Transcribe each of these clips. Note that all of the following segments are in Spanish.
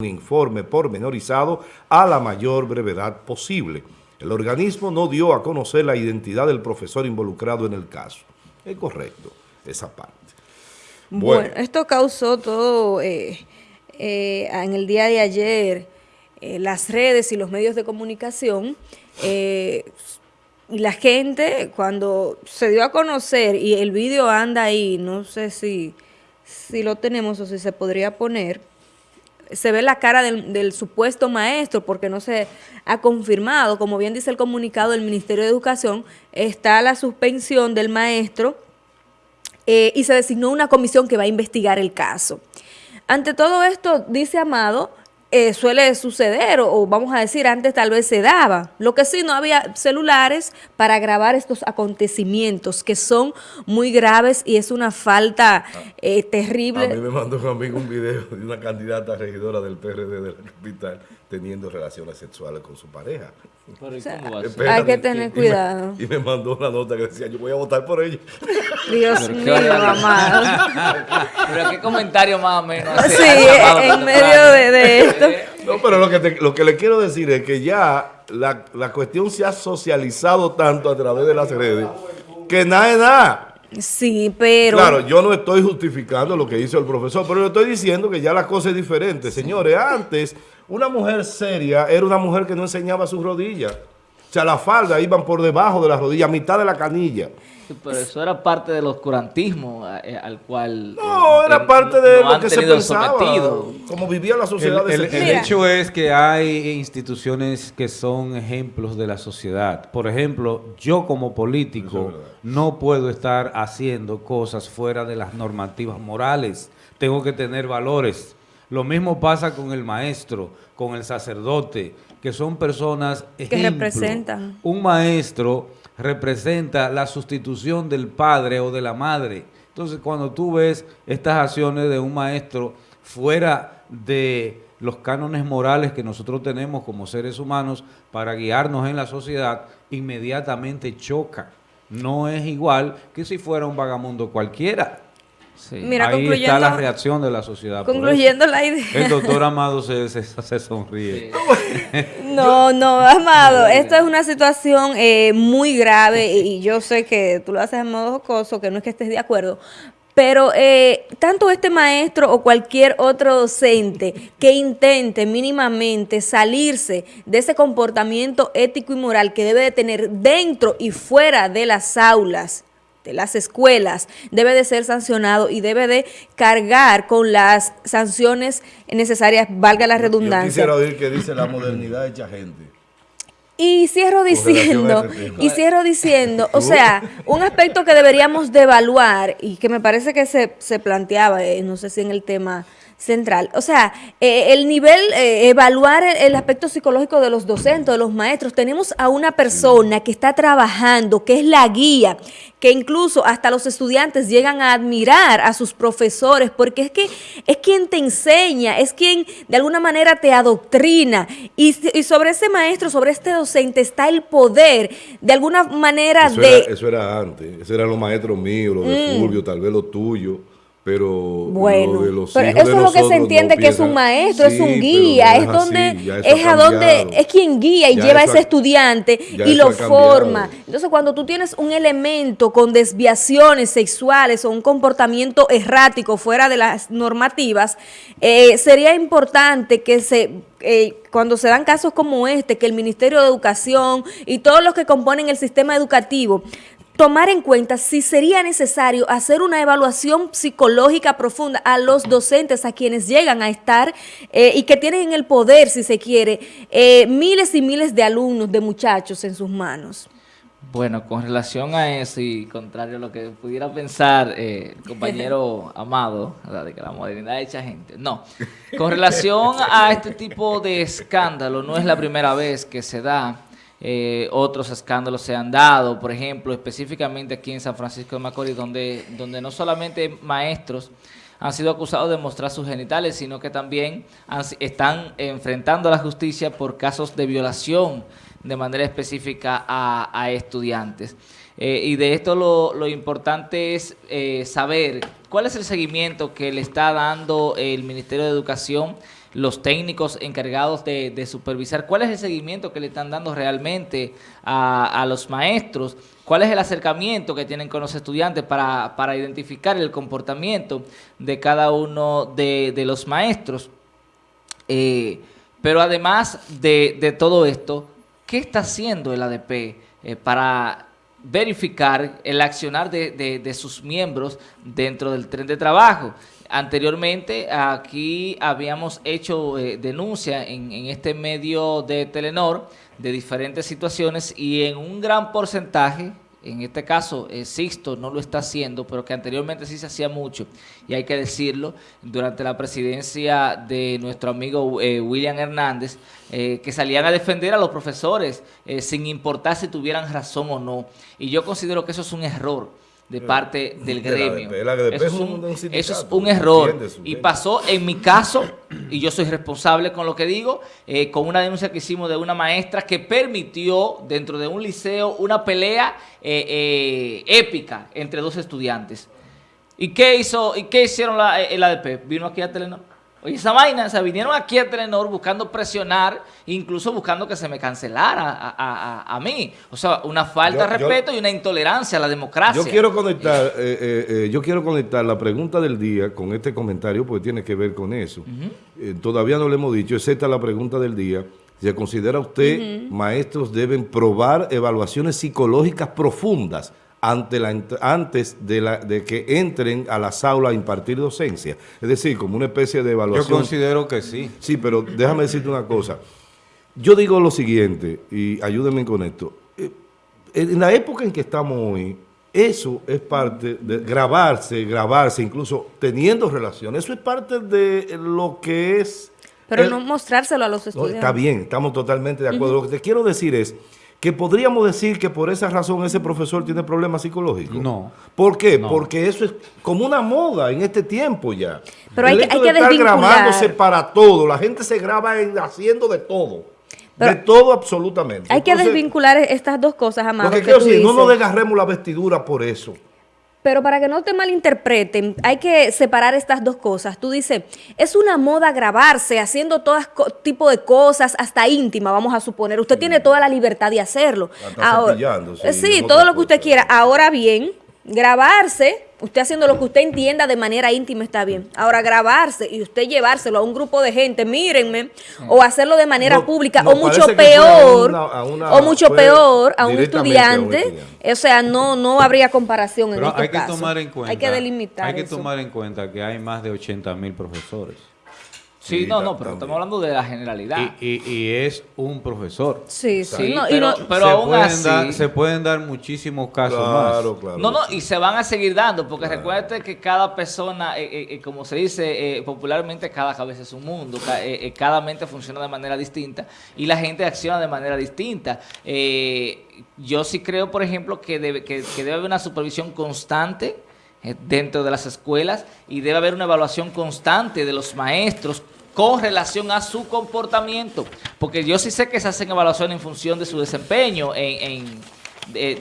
un informe pormenorizado a la mayor brevedad posible. El organismo no dio a conocer la identidad del profesor involucrado en el caso. Es correcto esa parte. Bueno, esto causó todo eh, eh, en el día de ayer, eh, las redes y los medios de comunicación, y la gente cuando se dio a conocer, y el vídeo anda ahí, no sé si, si lo tenemos o si se podría poner, se ve la cara del, supuesto maestro porque no se ha confirmado. Como bien dice el comunicado del Ministerio de Educación, está la suspensión del maestro eh, y se designó una comisión que va a investigar el caso. Ante todo esto, dice Amado, eh, suele suceder, o, vamos a decir, antes tal vez se daba. Lo que sí, no había celulares para grabar estos acontecimientos que son muy graves y es una falta eh, terrible. A mí me mandó un amigo un video de una candidata regidora del PRD de la capital teniendo relaciones sexuales con su pareja. hay que tener cuidado. Y me, mandó una nota que decía, yo voy a votar por ella. Dios mío, mamá. Pero qué comentario más o menos. Sí, en medio de, esto. No, pero lo que, lo que le quiero decir es que ya la, la cuestión se ha socializado tanto a través de las redes que nada es nada. Sí, pero... Claro, yo no estoy justificando lo que hizo el profesor, pero le estoy diciendo que ya la cosa es diferente. Señores, antes una mujer seria era una mujer que no enseñaba sus rodillas. O sea, la falda iban por debajo de las rodillas, a mitad de la canilla. Pero eso era parte del oscurantismo eh, al cual... No, era parte de lo que se pensaba, como vivía la sociedad. El, el hecho es que hay instituciones que son ejemplos de la sociedad. Por ejemplo, yo como político no puedo estar haciendo cosas fuera de las normativas morales. Tengo que tener valores. Lo mismo pasa con el maestro, con el sacerdote, que son personas ejemplo. que representan. Un maestro representa la sustitución del padre o de la madre. Entonces, cuando tú ves estas acciones de un maestro fuera de los cánones morales que nosotros tenemos como seres humanos para guiarnos en la sociedad, inmediatamente choca. No es igual que si fuera un vagamundo cualquiera. Mira, Ahí está la reacción de la sociedad. Concluyendo la idea. El doctor Amado se, se, sonríe. No, no, Amado, esto es una situación eh, muy grave y yo sé que tú lo haces en modo jocoso, que no es que estés de acuerdo, pero eh, tanto este maestro o cualquier otro docente que intente mínimamente salirse de ese comportamiento ético y moral que debe de tener dentro y fuera de las aulas, las escuelas, debe de ser sancionado y debe de cargar con las sanciones necesarias, valga la redundancia. Yo quisiera oír que dice la modernidad hecha gente. Y cierro diciendo, y cierro diciendo, o sea, un aspecto que deberíamos de evaluar y que me parece que se, se planteaba, eh, no sé si en el tema central. O sea, eh, el nivel, eh, evaluar el, aspecto psicológico de los docentes, de los maestros. Tenemos a una persona que está trabajando, que es la guía, que incluso hasta los estudiantes llegan a admirar a sus profesores, porque es que es quien te enseña, es quien de alguna manera te adoctrina. Y, sobre ese maestro, sobre este docente, está el poder, de alguna manera de... eso era antes, esos eran los maestros míos, los de mm. Fulvio, tal vez los tuyos pero bueno, eso es lo que se entiende que es un maestro, es un guía, es, donde es a donde es quien guía y lleva a ese estudiante y lo forma. Entonces, cuando tú tienes un elemento con desviaciones sexuales o un comportamiento errático fuera de las normativas, eh, sería importante que se eh, cuando se dan casos como este, que el Ministerio de Educación y todos los que componen el sistema educativo tomar en cuenta si sería necesario hacer una evaluación psicológica profunda a los docentes, a quienes llegan a estar eh, y que tienen en el poder, si se quiere, eh, miles y miles de alumnos, de muchachos en sus manos. Bueno, con relación a eso y contrario a lo que pudiera pensar eh, el compañero Amado, de que la modernidad hecha gente, no. Con relación a este tipo de escándalo, no es la primera vez que se da eh, otros escándalos se han dado, por ejemplo, específicamente aquí en San Francisco de Macorís, donde, donde no solamente maestros han sido acusados de mostrar sus genitales, sino que también están enfrentando a la justicia por casos de violación de manera específica a, estudiantes. Eh, y de esto lo, lo importante es eh, saber cuál es el seguimiento que le está dando el Ministerio de Educación los técnicos encargados de, supervisar, cuál es el seguimiento que le están dando realmente a, los maestros, cuál es el acercamiento que tienen con los estudiantes para, identificar el comportamiento de cada uno de, los maestros. Eh, pero además de, todo esto, ¿qué está haciendo el ADP eh, para verificar el accionar de, sus miembros dentro del tren de trabajo. Anteriormente aquí habíamos hecho eh, denuncia en, en, este medio de Telenor de diferentes situaciones y en un gran porcentaje en este caso eh, Sixto no lo está haciendo, pero que anteriormente sí se hacía mucho, y hay que decirlo, durante la presidencia de nuestro amigo eh, William Hernández, eh, que salían a defender a los profesores sin importar si tuvieran razón o no. Y yo considero que eso es un error de parte del gremio. eso, es un, error. Y pasó en mi caso, y yo soy responsable con lo que digo, eh, con una denuncia que hicimos de una maestra que permitió dentro de un liceo una pelea eh, eh, épica entre dos estudiantes. ¿Y qué hizo? ¿Y qué hicieron la, el ADP? Vino aquí a Telenor Oye, esa vaina, o sea, vinieron aquí a Telenor buscando presionar, incluso buscando que se me cancelara a, mí. O sea, una falta de respeto y una intolerancia a la democracia. Yo quiero conectar, eh, eh, eh, yo quiero conectar la pregunta del día con este comentario porque tiene que ver con eso. todavía no le hemos dicho, es esta la pregunta del día. ¿Se considera usted, maestros deben probar evaluaciones psicológicas profundas ante la, antes de, la, de que entren a las aulas a impartir docencia. Es decir, como una especie de evaluación. Yo considero que sí. Sí, pero déjame decirte una cosa. Yo digo lo siguiente, y ayúdenme con esto. Eh, en la época en que estamos hoy, eso es parte de grabarse, grabarse, incluso teniendo relaciones. Eso es parte de lo que es... Pero no mostrárselo a los estudiantes. está bien, estamos totalmente de acuerdo. Lo que te quiero decir es que podríamos decir que por esa razón ese profesor tiene problemas psicológicos. No. ¿Por qué? Porque eso es como una moda en este tiempo ya. Pero hay, que, hay que estar grabándose para todo. La gente se graba haciendo de todo. de todo absolutamente. Hay que desvincular estas dos cosas, Amado. Porque quiero decir, no nos desgarremos la vestidura por eso. Pero para que no te malinterpreten, hay que separar estas dos cosas. Tú dices, es una moda grabarse, haciendo todo tipo de cosas, hasta íntima, vamos a suponer. Usted tiene toda la libertad de hacerlo. Ahora, sí, todo lo que usted quiera. Ahora bien, grabarse, usted haciendo lo que usted entienda de manera íntima está bien. Ahora grabarse y usted llevárselo a un grupo de gente, mírenme, o hacerlo de manera pública, o mucho peor, o mucho peor a un estudiante, o sea, no no habría comparación en este hay que tomar en cuenta, hay que delimitar Hay que tomar en cuenta que hay más de 80 mil profesores. Sí, no, no, pero estamos hablando de la generalidad. Y, es un profesor. Sí, sí. pero, aún así... se pueden dar muchísimos casos más. Claro, no, no, y se van a seguir dando, porque recuerde que cada persona, eh, eh, eh, como se dice popularmente, cada cabeza es un mundo, cada mente funciona de manera distinta y la gente acciona de manera distinta. yo sí creo, por ejemplo, que debe, que debe haber una supervisión constante dentro de las escuelas y debe haber una evaluación constante de los maestros con relación a su comportamiento. Porque yo sí sé que se hacen evaluaciones en función de su desempeño en,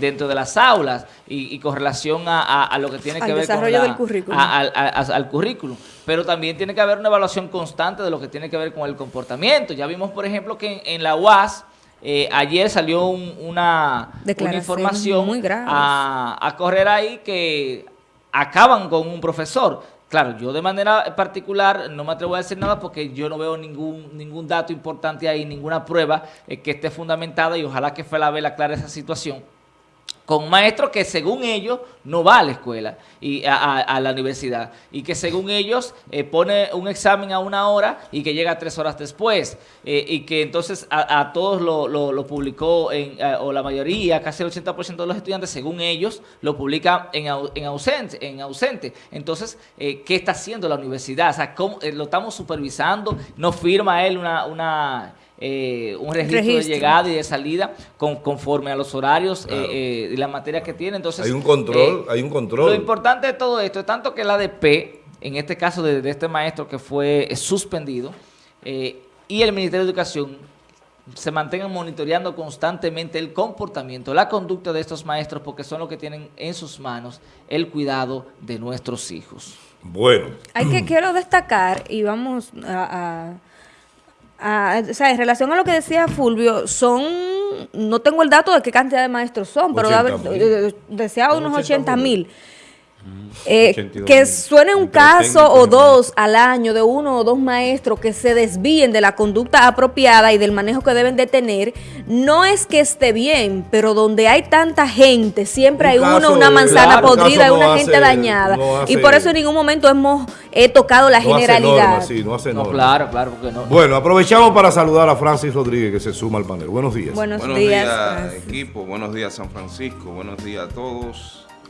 dentro de las aulas y, con relación a, lo que tiene que ver con del currículum. al currículum. Pero también tiene que haber una evaluación constante de lo que tiene que ver con el comportamiento. Ya vimos, por ejemplo, que en, la UAS eh, ayer salió una, información muy a, a correr ahí que acaban con un profesor. Claro, yo de manera particular no me atrevo a decir nada porque yo no veo ningún ningún dato importante ahí, ninguna prueba eh, que esté fundamentada y ojalá que Felabel aclare esa situación con maestros que según ellos no va a la escuela y a, la universidad y que según ellos eh, pone un examen a una hora y que llega tres horas después eh, y que entonces a, todos lo, lo, publicó en, o la mayoría, casi el 80% de los estudiantes según ellos lo publica en, en, ausente, en ausente. Entonces, eh, ¿qué está haciendo la universidad? O sea, ¿cómo, lo estamos supervisando, no firma él una... una eh, un registro, de llegada y de salida con, conforme a los horarios eh, eh, y la materia que tiene. Entonces, hay un control, hay un control. Lo importante de todo esto es tanto que el ADP, en este caso de, este maestro que fue suspendido, y el Ministerio de Educación se mantengan monitoreando constantemente el comportamiento, la conducta de estos maestros, porque son los que tienen en sus manos el cuidado de nuestros hijos. Bueno. Hay que, quiero destacar, y vamos a o sea, en relación a lo que decía Fulvio, son, no tengo el dato de qué cantidad de maestros son, pero decía unos 80 mil. Eh, que suene un caso o dos al año de uno o dos maestros que se desvíen de la conducta apropiada y del manejo que deben de tener, no es que esté bien, pero donde hay tanta gente, siempre hay uno, una manzana podrida una gente dañada. y por eso en ningún momento hemos tocado la generalidad. no claro, claro, no. Bueno, aprovechamos para saludar a Francis Rodríguez que se suma al panel. Buenos días. Buenos, días, equipo. Buenos días, San Francisco. Buenos días a todos